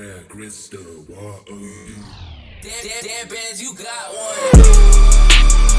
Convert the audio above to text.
Square, Crystal, what are you? Damn, damn, damn bands, you got one.